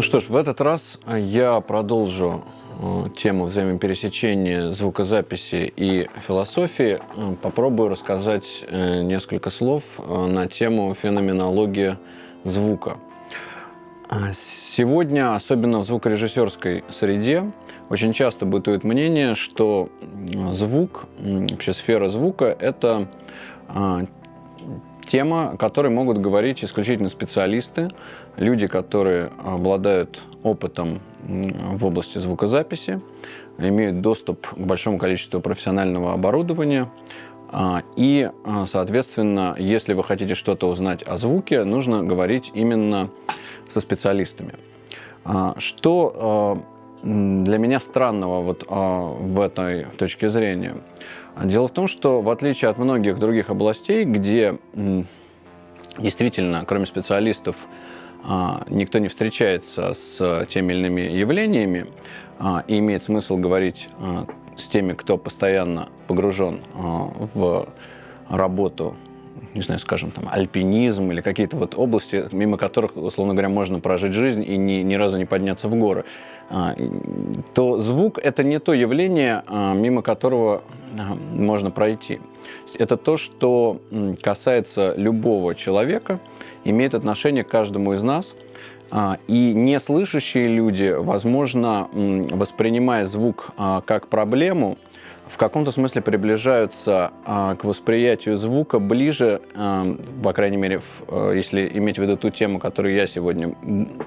Ну что ж, в этот раз я продолжу э, тему взаимопересечения звукозаписи и философии. Э, попробую рассказать э, несколько слов на тему феноменологии звука. Сегодня, особенно в звукорежиссерской среде, очень часто бытует мнение, что звук, вообще сфера звука – это тема, о которой могут говорить исключительно специалисты, люди, которые обладают опытом в области звукозаписи, имеют доступ к большому количеству профессионального оборудования. А, и, а, соответственно, если вы хотите что-то узнать о звуке, нужно говорить именно со специалистами. А, что для меня странного вот в этой точке зрения – Дело в том, что в отличие от многих других областей, где действительно, кроме специалистов, а, никто не встречается с теми или иными явлениями, а, и имеет смысл говорить а, с теми, кто постоянно погружен в работу не знаю, скажем, там, альпинизм или какие-то вот области, мимо которых, условно говоря, можно прожить жизнь и ни, ни разу не подняться в горы, а, то звук – это не то явление, а, мимо которого а, можно пройти. Это то, что касается любого человека, имеет отношение к каждому из нас – и неслышащие люди, возможно, воспринимая звук как проблему, в каком-то смысле приближаются а, к восприятию звука ближе, а, по крайней мере, в, а, если иметь в виду ту тему, которую я сегодня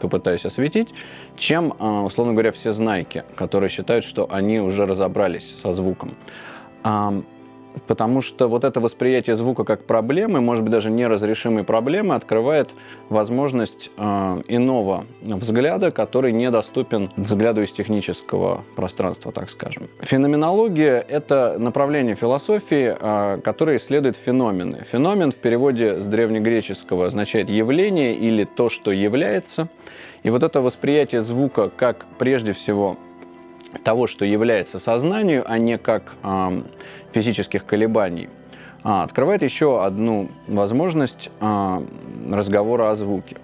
попытаюсь осветить, чем, а, условно говоря, все знайки, которые считают, что они уже разобрались со звуком. А, Потому что вот это восприятие звука как проблемы, может быть, даже неразрешимой проблемы, открывает возможность э, иного взгляда, который недоступен взгляду из технического пространства, так скажем. Феноменология — это направление философии, э, которое исследует феномены. Феномен в переводе с древнегреческого означает «явление» или «то, что является». И вот это восприятие звука как, прежде всего, того, что является сознанию, а не как э, физических колебаний, а, открывает еще одну возможность а, разговора о звуке.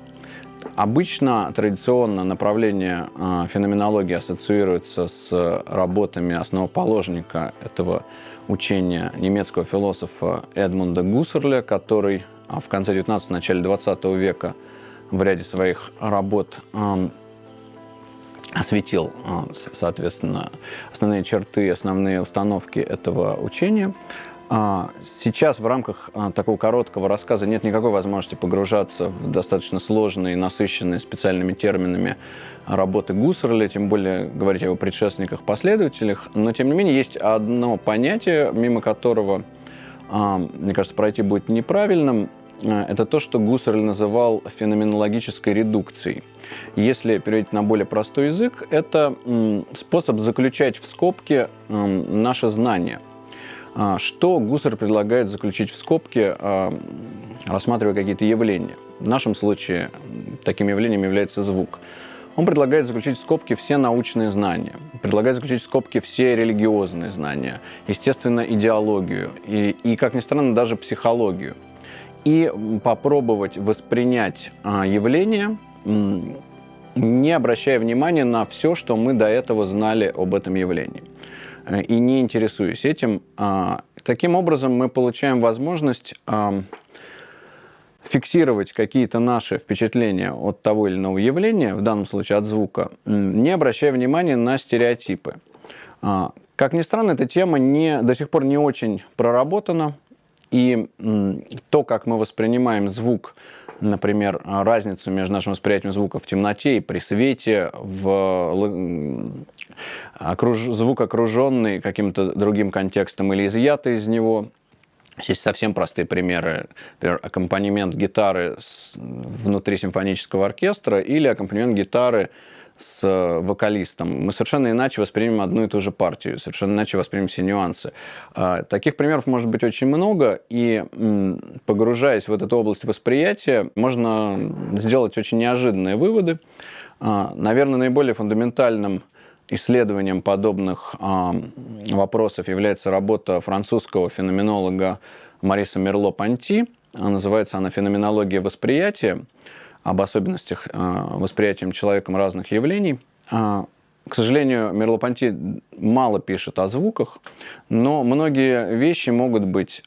Обычно традиционно направление а, феноменологии ассоциируется с работами основоположника этого учения немецкого философа Эдмунда Гуссерля, который в конце 19 начале 20 века в ряде своих работ осветил, а, соответственно, основные черты, основные установки этого учения. А, сейчас в рамках а, такого короткого рассказа нет никакой возможности погружаться в достаточно сложные, насыщенные специальными терминами работы Гуссерля, тем более говорить о его предшественниках, последователях. Но, тем не менее, есть одно понятие, мимо которого, мне кажется, пройти будет неправильным. Это то, что Гуссерль называл феноменологической редукцией. Если переводить на более простой язык, это способ заключать в скобки наше знание. А, что Гуссер предлагает заключить в скобки, а, рассматривая какие-то явления? В нашем случае таким явлением является звук. Он предлагает заключить в скобки все научные знания, предлагает заключить в скобки все религиозные знания, естественно, идеологию и, и как ни странно, даже психологию. И попробовать воспринять а, явление не обращая внимания на все, что мы до этого знали об этом явлении э, и не интересуясь этим. А, таким образом, мы получаем возможность фиксировать какие-то наши впечатления от того или иного явления, в данном случае от звука, не обращая внимания на стереотипы. А, как ни странно, эта тема не, до сих пор не очень проработана, и то, как мы воспринимаем звук, например, разницу между нашим восприятием звука в темноте и при свете, в окруж... звук окруженный каким-то другим контекстом или изъятый из него. Есть совсем простые примеры. Например, аккомпанемент гитары внутри симфонического оркестра или аккомпанемент гитары с э, вокалистом, мы совершенно иначе воспримем одну и ту же партию, совершенно иначе воспримем все нюансы. А, таких примеров может быть очень много, и погружаясь в эту область восприятия, можно сделать очень неожиданные выводы. А, наверное, наиболее фундаментальным исследованием подобных а, вопросов является работа французского феноменолога Мариса Мерло-Панти. Называется она «Феноменология восприятия». Об особенностях восприятия человеком разных явлений. К сожалению, Мерлопонти мало пишет о звуках, но многие вещи могут быть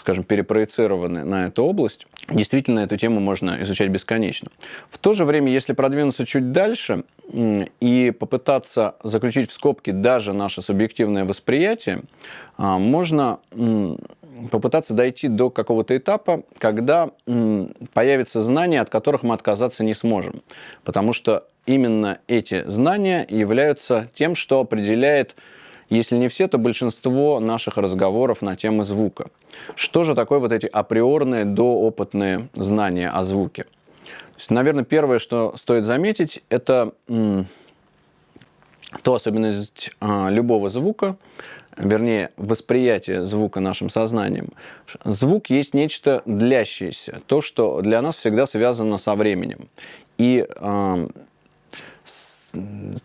скажем, перепроецированы на эту область, действительно эту тему можно изучать бесконечно. В то же время, если продвинуться чуть дальше и попытаться заключить в скобки даже наше субъективное восприятие, а, можно попытаться дойти до какого-то этапа, когда появятся знания, от которых мы отказаться не сможем. Потому что именно эти знания являются тем, что определяет если не все, то большинство наших разговоров на темы звука. Что же такое вот эти априорные доопытные знания о звуке? Есть, наверное, первое, что стоит заметить, это то особенность а, любого звука, вернее, восприятие звука нашим сознанием. Звук есть нечто длящееся, то, что для нас всегда связано со временем. И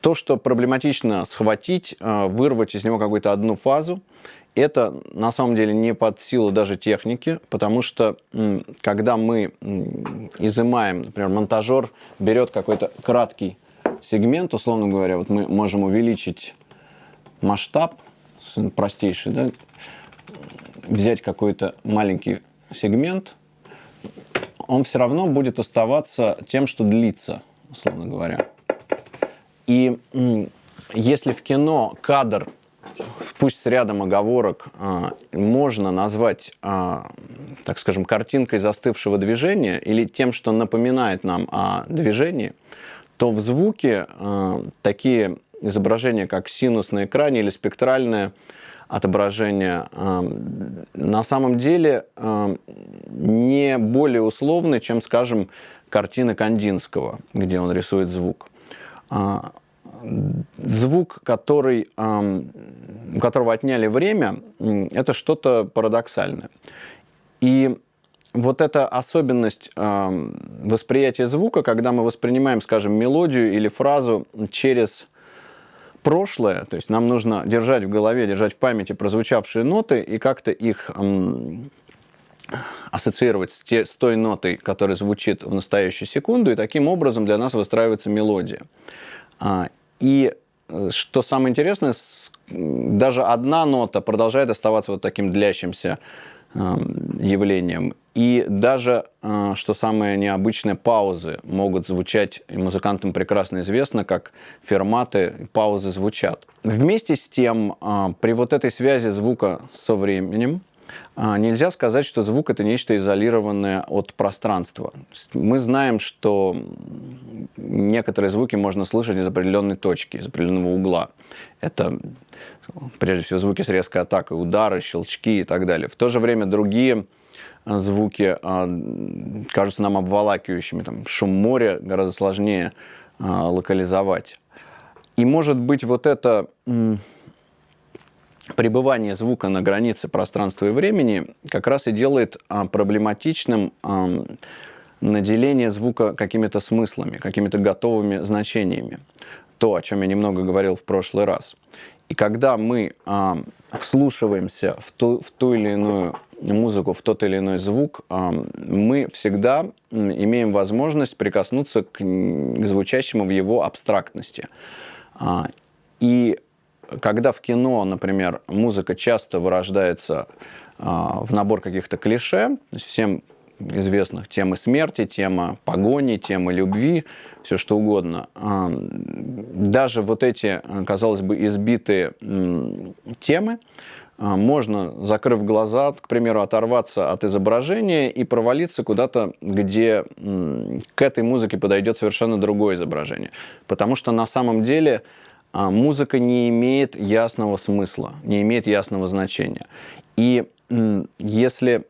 то, что проблематично схватить, а, вырвать из него какую-то одну фазу, это на самом деле не под силу даже техники, потому что когда мы изымаем, например, монтажер берет какой-то краткий сегмент, условно говоря, вот мы можем увеличить масштаб, простейший, да, взять какой-то маленький сегмент, он все равно будет оставаться тем, что длится, условно говоря. И если в кино кадр, пусть с рядом оговорок, а, можно назвать, а, так скажем, картинкой застывшего движения или тем, что напоминает нам о движении, то в звуке а, такие изображения, как синус на экране или спектральное отображение, на самом деле не более условны, чем, скажем, картины Кандинского, где он рисует звук. А, звук, который, у которого отняли время, это что-то парадоксальное. И вот эта особенность восприятия звука, когда мы воспринимаем, скажем, мелодию или фразу через прошлое, то есть нам нужно держать в голове, держать в памяти прозвучавшие ноты и как-то их ассоциировать с, те, с той нотой, которая звучит в настоящую секунду, и таким образом для нас выстраивается мелодия. А, и э, что самое интересное, даже одна нота продолжает оставаться вот таким длящимся явлением. И даже, э, что самое необычное, паузы могут звучать, и музыкантам прекрасно известно, как ферматы, паузы звучат. Вместе с тем, а, при вот этой связи звука со временем, а, нельзя сказать, что звук это нечто изолированное от пространства. Мы знаем, что некоторые звуки можно слышать из определенной точки, из определенного угла. Это прежде всего звуки с резкой атакой, удары, щелчки и так далее. В то же время другие звуки а, кажутся нам обволакивающими. Там, шум моря гораздо сложнее локализовать. И может быть вот это пребывание звука на границе пространства и времени как раз и делает а, проблематичным а, наделение звука какими-то смыслами, какими-то готовыми значениями. То, о чем я немного говорил в прошлый раз. И когда мы а, вслушиваемся в ту, в ту или иную музыку, в тот или иной звук, а, мы всегда имеем возможность прикоснуться к, звучащему в его абстрактности. А, и когда в кино, например, музыка часто вырождается а, в набор каких-то клише, всем известных темы смерти, тема погони, тема любви, все что угодно. Даже вот эти, казалось бы, избитые темы можно, закрыв глаза, к примеру, оторваться от изображения и провалиться куда-то, где к этой музыке подойдет совершенно другое изображение. Потому что на самом деле а, музыка не имеет ясного смысла, не имеет ясного значения. И если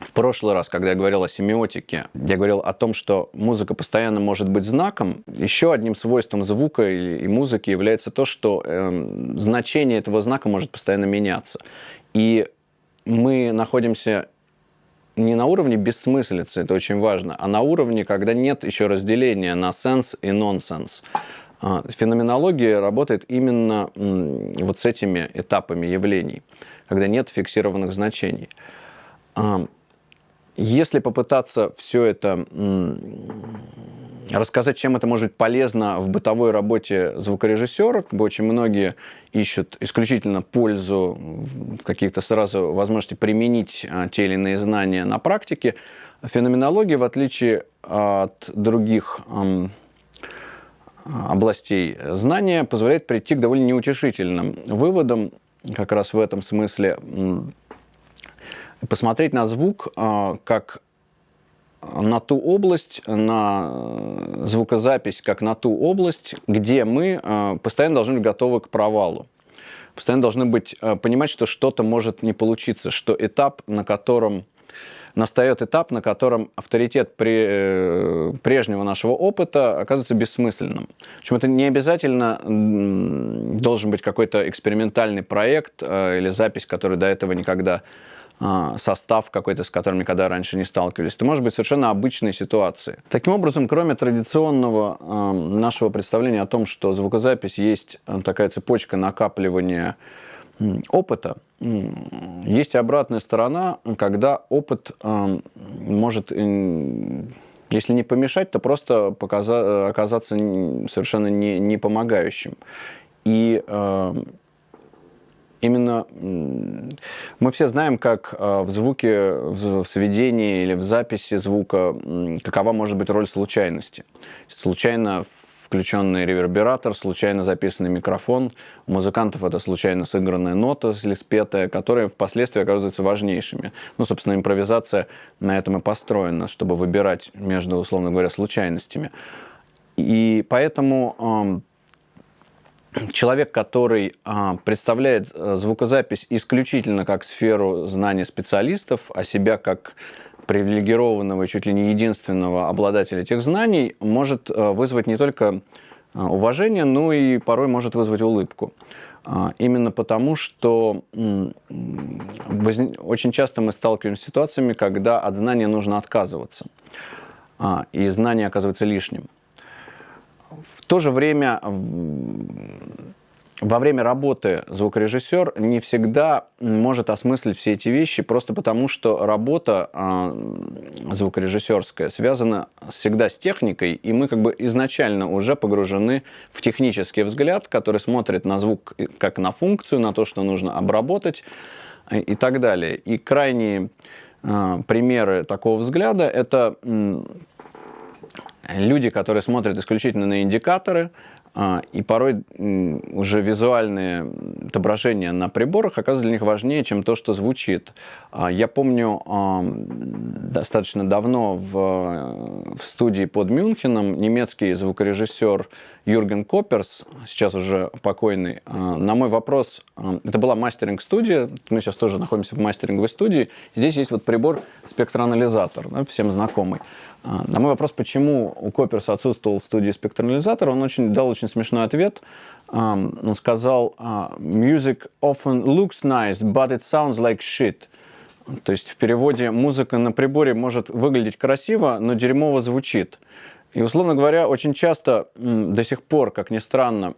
в прошлый раз, когда я говорил о семиотике, я говорил о том, что музыка постоянно может быть знаком. Еще одним свойством звука и музыки является то, что э, значение этого знака может постоянно меняться. И мы находимся не на уровне бессмыслицы, это очень важно, а на уровне, когда нет еще разделения на сенс и нонсенс. А, феноменология работает именно вот с этими этапами явлений, когда нет фиксированных значений. А, если попытаться все это рассказать, чем это может быть полезно в бытовой работе звукорежиссера. Как бы очень многие ищут исключительно пользу, каких-то сразу возможности применить а, те или иные знания на практике. Феноменология, в отличие от других областей знания, позволяет прийти к довольно неутешительным выводам, как раз в этом смысле посмотреть на звук а, как на ту область, на э, звукозапись, как на ту область, где мы э, постоянно должны быть готовы к провалу. Постоянно должны быть, э, понимать, что что-то может не получиться, что этап, на котором настает этап, на котором авторитет при, прежнего нашего опыта оказывается бессмысленным. Причем это не обязательно должен быть какой-то экспериментальный проект или запись, который до этого никогда состав какой-то, с которым никогда раньше не сталкивались. Это может быть совершенно обычной ситуации. Таким образом, кроме традиционного э, нашего представления о том, что звукозапись есть э, такая цепочка накапливания опыта, есть и обратная сторона, когда опыт э, может, если не помешать, то просто показа- оказаться совершенно не, не помогающим. И именно мы все знаем, как э, в звуке, в сведении или в записи звука, какова может быть роль случайности. Случайно включенный ревербератор, случайно записанный микрофон. У музыкантов это случайно сыгранная нота или спетая, которые впоследствии оказываются важнейшими. Ну, собственно, импровизация на этом и построена, чтобы выбирать между, условно говоря, случайностями. И поэтому человек, который а, представляет э, звукозапись исключительно как сферу знаний специалистов, а себя как привилегированного, чуть ли не единственного обладателя этих знаний, может э, вызвать не только э, уважение, но и порой может вызвать улыбку. А, именно потому, что очень часто мы сталкиваемся с ситуациями, когда от знания нужно отказываться, а, и знание оказывается лишним. В то же время во время работы звукорежиссер не всегда может осмыслить все эти вещи, просто потому что работа э, звукорежиссерская связана всегда с техникой, и мы как бы изначально уже погружены в технический взгляд, который смотрит на звук как на функцию, на то, что нужно обработать э, и так далее. И крайние э, примеры такого взгляда это люди, которые смотрят исключительно на индикаторы, и порой уже визуальные отображения на приборах оказываются для них важнее, чем то, что звучит. А, я помню достаточно давно в, в студии под Мюнхеном немецкий звукорежиссер Юрген Копперс, сейчас уже покойный, а, на мой вопрос, это была мастеринг-студия, мы сейчас тоже находимся в мастеринговой студии, здесь есть вот прибор спектроанализатор, да, всем знакомый. А, на мой вопрос, почему у Копперса отсутствовал в студии спектроанализатор, он очень, дал очень смешной ответ. Он сказал, «А, «Music often looks nice, but it sounds like shit». То есть в переводе музыка на приборе может выглядеть красиво, но дерьмово звучит. И, условно говоря, очень часто до сих пор, как ни странно,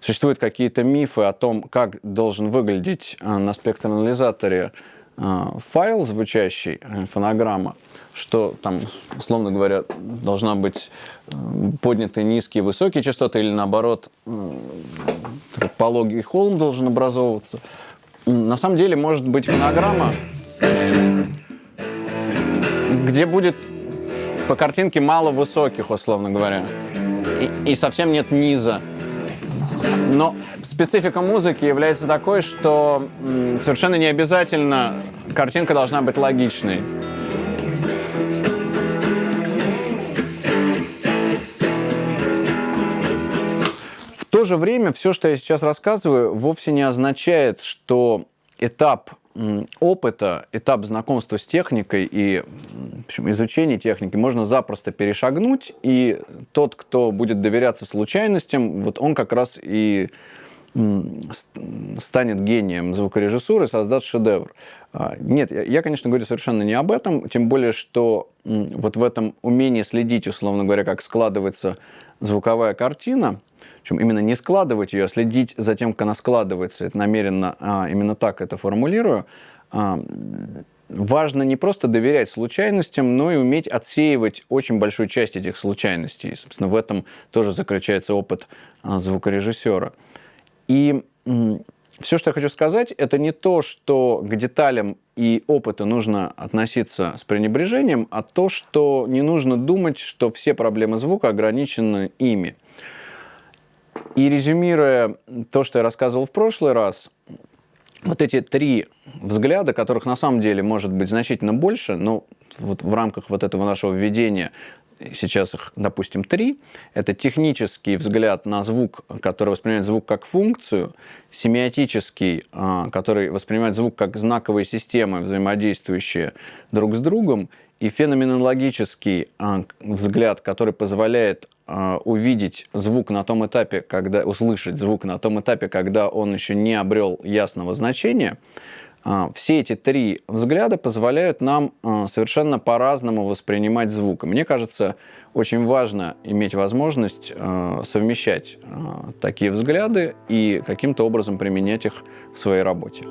существуют какие-то мифы о том, как должен выглядеть а, на спектроанализаторе файл звучащий, э, фонограмма что там, условно говоря, должна быть э, поднятые низкие, высокие частоты, или наоборот, э, пологий холм должен образовываться. На самом деле может быть фонограмма, где будет по картинке мало высоких, условно говоря, и, и совсем нет низа. Но специфика музыки является такой, что совершенно не обязательно картинка должна быть логичной. то же время все, что я сейчас рассказываю, вовсе не означает, что этап опыта, этап знакомства с техникой и общем, изучения техники можно запросто перешагнуть, и тот, кто будет доверяться случайностям, вот он как раз и станет гением звукорежиссуры, создаст шедевр. А, нет, я, конечно, говорю совершенно не об этом, тем более, что вот в этом умении следить, условно говоря, как складывается звуковая картина, причем именно не складывать ее, а следить за тем, как она складывается. Это намеренно а, именно так это формулирую. А, важно не просто доверять случайностям, но и уметь отсеивать очень большую часть этих случайностей. Собственно, в этом тоже заключается опыт а, звукорежиссера. И все, что я хочу сказать, это не то, что к деталям и опыту нужно относиться с пренебрежением, а то, что не нужно думать, что все проблемы звука ограничены ими. И резюмируя то, что я рассказывал в прошлый раз, вот эти три взгляда, которых на самом деле может быть значительно больше, но вот в рамках вот этого нашего введения сейчас их, допустим, три. Это технический взгляд на звук, который воспринимает звук как функцию, семиотический, а, который воспринимает звук как знаковые системы, взаимодействующие друг с другом, и феноменологический а, взгляд, который позволяет а, увидеть звук на том этапе, когда услышать звук на том этапе, когда он еще не обрел ясного значения, а, все эти три взгляда позволяют нам совершенно по-разному воспринимать звук. мне кажется, очень важно иметь возможность совмещать такие взгляды и каким-то образом применять их в своей работе.